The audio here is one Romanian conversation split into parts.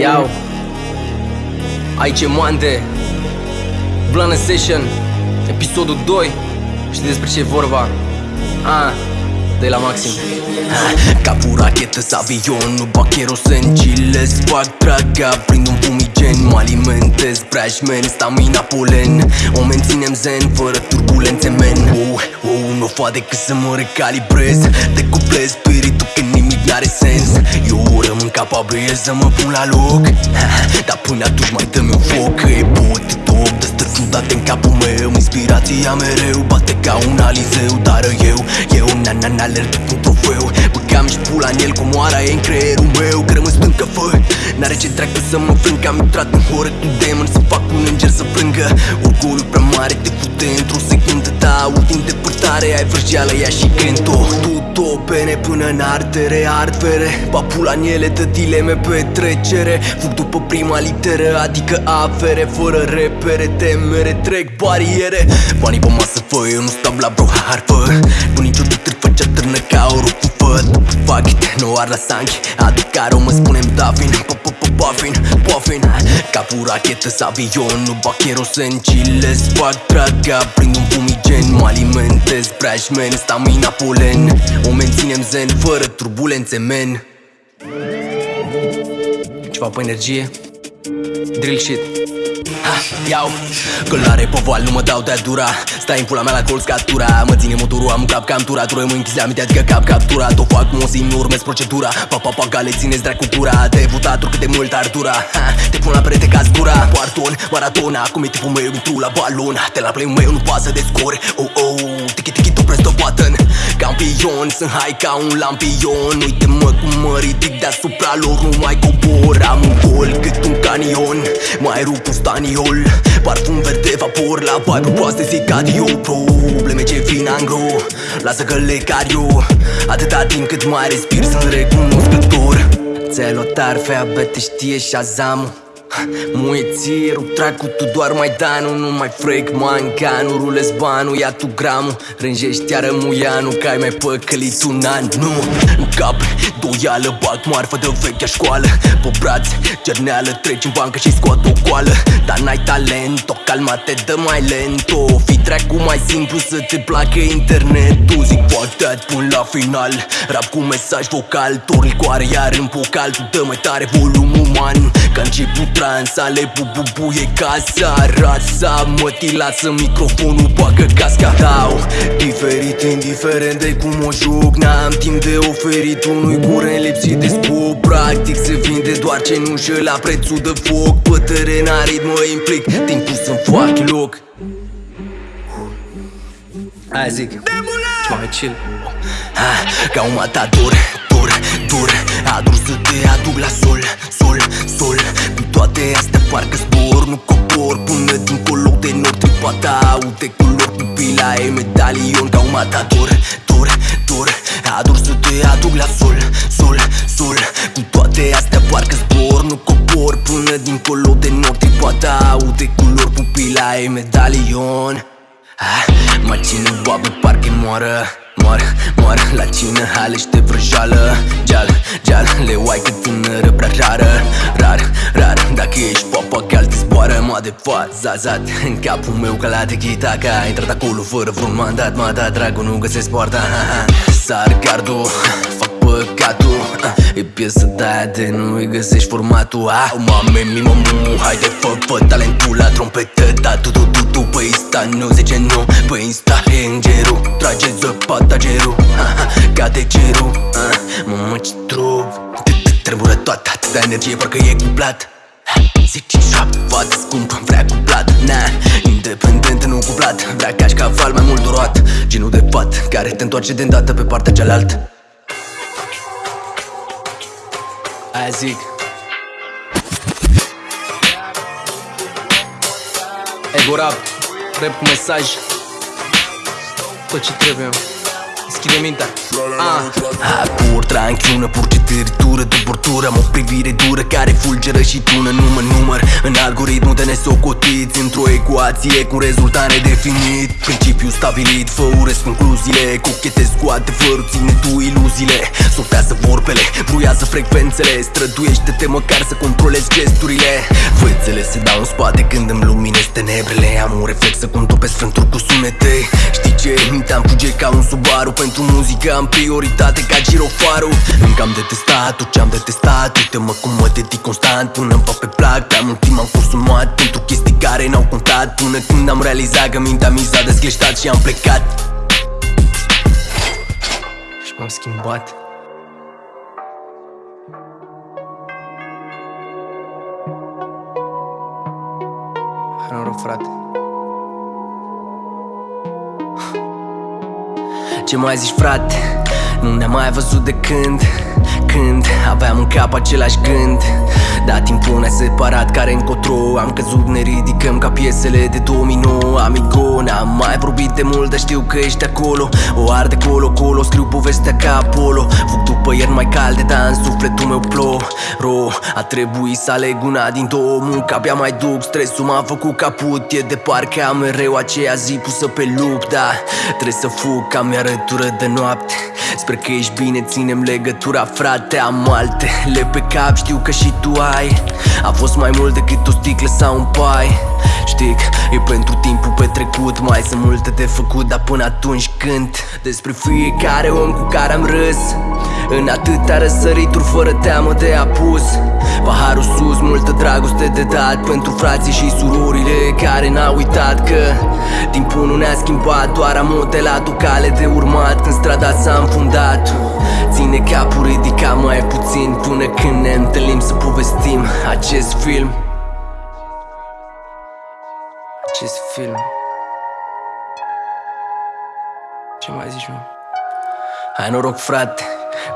Iau. Aici e Mande Blană Session Episodul 2 Știi despre ce e vorba? Ah, de la maxim. Ca cu rachetă să avion Nu bag kerosen, chilles Fac draga, prind un fumigen Mă alimentez, brashman, stamina polen O menținem zen, fără turbulențe, men. Oh, oh, Nu fac decât să mă recalibrez. Decuplez spiritul că nimic n-are sens. Eu rămân capabil să mă pun la loc. Dar până atunci mai dă-mi un foc. Că e pot top, dă ciudate în capul meu. Inspirația mereu bate ca un alizeu Dar eu, eu na-na-na alerg cu un trofeu Băgam și pula în el cu moara e în creierul meu Că rămân stâncă fă N-are ce dracu să mă frâng Că am intrat în horă cu demon Să fac un înger să plângă. Orgolul prea mare te fute într-o secundă Da, aud din depărtare Ai vrăjeală, ia și cânt-o Tu pene până în artere Artvere Papula în ele dă dileme petrecere Fug după prima literă Adică afere Fără repere, temere Trec bariere. Banii pe masă fă, eu nu stau la bro harfă it, nu ar la sanchi. Adică o mă spunem Davin. Puffin, puffin Ca cu rachetă să avion Nu bag kerosen, chilles Fac draga, prind un fumigen Mă alimentez, brashman, stamina polen. O menținem zen, fără turbulențe, men. Ceva pe energie? Drill shit. Ha, iau. Călare pe val, nu mă dau de-a dura. Stai în pula mea la colț catura Mă ține motorul, am un cap cam tura Tu rămâi închis la minte, adică cap captura O fac mosim, nu urmez procedura. Pa, pa, pa, gale, țineți dracu cura. Te votat cât de mult ar dura ha, Te pun la perete ca zgura. Poarton, maratona, acum e tipul meu Intru la balon, te la play meu, nu pasă de scor Oh, oh, tiki, tiki, tu press the button Campion, sunt hai ca un lampion. Uite-mă cum mă ridic deasupra lor Nu mai cobor, am un gol cât un canion Mai rup un staniol. Parfum verde, vapor la vibe proaste zic adio Probleme ce vin angro Lasă că le car eu Atâta timp cât mai respir sunt recunoscător. Ți-ai luat tarfe, abia te știe Shazam Muiețirul, tracu tu doar mai danu Nu mai freak nu rulez banul Ia tu gramul, rânjești iară muianu Că ai mai păcălit un an. Nu, în cap, doială Bag marfă de vechea școală. Pe brațe, cerneală Treci în bancă și scoat o coală. Dar n-ai talent, o calma te dă mai lent. O fi tracu mai simplu să te placă internetul. Zic fuck that până la final Rap cu mesaj vocal. Torni coare iar în vocal Tu dă mai tare volumul man Că început transa Le bububuie casa Rasa mă ti lasă microfonul Bagă casca. Dau diferit indiferent de cum o joc N-am timp de oferit unui curent lipsit de scop. Practic se vinde doar ce nu și la prețul de foc. Pe teren arid mă implic Timpul să-mi fac loc. Aia zic. Ceva mai chill? Ha, Ca un matador, dur, dur Adur să te aduc la sol, sol, sol. Toate astea parcă zbor, nu cobor Până dincolo de nord tripata Aude culori, pupila e medalion Ca un matador, dur, dur Adur să te aduc la sol, sol, sol. Cu toate astea parcă zbor, nu cobor Până dincolo de nord tripata Aude culori, pupila e medalion. Ah, Mă ține boabă, parcă moară Moar, moar la cine halește vrăjală Geal, geal, le uai cât tânără prea rară. Rar, rar, dacă ești papagal te zboară Mă de zazat în capul meu ca la tequita Că a intrat acolo fără vreun mandat. M-a dat dragul, nu găsesc poarta. Sar gardul, fac păcatul E piesă de de nu-i găsești formatul ah, Mame, mi mamu, haide fă, fă talentul la trompetă Da, tu, tu, tu, tu, pe Insta Nu zice nu, pe Insta. E îngerul Trage zăpata gerul, cade cerul Mamă, ce trup Tremură toată atâta energie, parcă e cuplat Zic ce șoaptă, fată scumpă, vrea cuplat Na, independent, nu cuplat Vrea cași caval mai mult durat Genul de fat care te întoarce de îndată pe partea cealaltă Aia zic. Ego rap Rap cu mesaj. Tot ce trebuie Deschide mintea. Ah. Acord, tranchiună, purcităritură de bortură Am o privire dură care fulgeră și tună numă număr. În algoritmul de nesocotiți Într-o ecuație cu un rezultat nedefinit Principiu stabilit, fă urăsc concluziile Cochetez cu adevărul, ține tu iluziile. Sortează vorbele, bruiază frecvențele Străduiește-te măcar să controlezi gesturile. Fățele se dau în spate când îmi luminez tenebrele Am un reflex să contopesc frânturi cu sunete Știi ce? Mintea-mi fuge ca un Subaru. Pentru muzică am prioritate ca girofarul. Încă am detestat tot ce-am detestat. Uite-mă cum mă dedic constant. Până îmi fac pe plac Pe mult timp am consumat pentru chestii care n-au contat. Până când am realizat că mintea mi s-a descleștat și am plecat. Și m-am schimbat. Hai noroc frate Ce mai zici frate? Nu ne-am mai văzut de când Când aveam în cap același gând Da, timpul ne-a separat care încotro Am căzut, ne ridicăm ca piesele de domino. Amigo, n-am mai vorbit de mult, dar știu că ești acolo. O arde colo-colo, scriu povestea ca Apollo. Fug după ieri mai calde, dar în sufletul meu plo Ro, a trebuit să aleg una din două Munca abia mai duc, stresul m-a făcut caput E de parcă am mereu aceea zi pusă pe lup. Da, trebuie să fug, cam mi-arătură de noapte. Sper că ești bine, ținem legătura, frate Am altele pe cap, știu că și tu ai A fost mai mult decât o sticlă sau un pai. Știi că e pentru timpul petrecut Mai sunt multe de făcut, dar până atunci cânt Despre fiecare om cu care am râs. În atâtea răsărituri fără teamă de apus. Paharul sus, multă dragoste de dat Pentru frații și surorile care n-au uitat că Timpul nu ne-a schimbat, doar am modelat o cale de urmat Când strada s-a înfundat Ține capul ridicat mai puțin Până când ne întâlnim să povestim acest film. Acest film. Ce mai zici, mă? Hai noroc frate.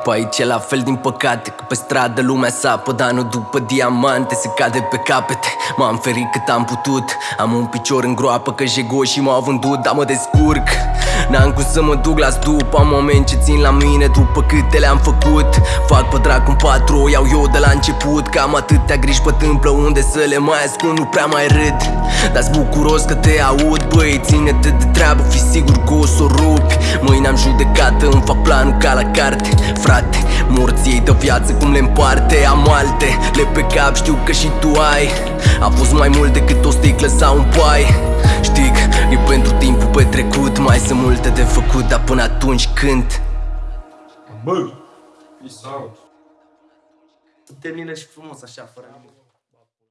Pe aici e la fel din păcate Că pe stradă lumea sapă Dar nu după diamante Se cade pe capete. M-am ferit cât am putut Am un picior în groapă Că jegoșii m-au vândut Dar mă descurc N-am cum să mă duc la stup Am moment ce țin la mine După câte le-am făcut. Fac pe dracu un patru O iau eu de la început. Cam atâtea griji pe tâmplă Unde să le mai ascund Nu prea mai râd. Dar-s bucuros că te aud Băi, ține-te de treabă Fi sigur că o să o rupi. Mâine am judecată Îmi fac planul ca la carte. Frate, morții ei de viață cum le împarte Am alte, le pe cap știu că și tu ai. A fost mai mult decât o sticlă sau un pai Știi că e pentru timpul petrecut Mai sunt multe de făcut, dar până atunci cânt Bă, peace out. Termină și frumos așa, fără nimic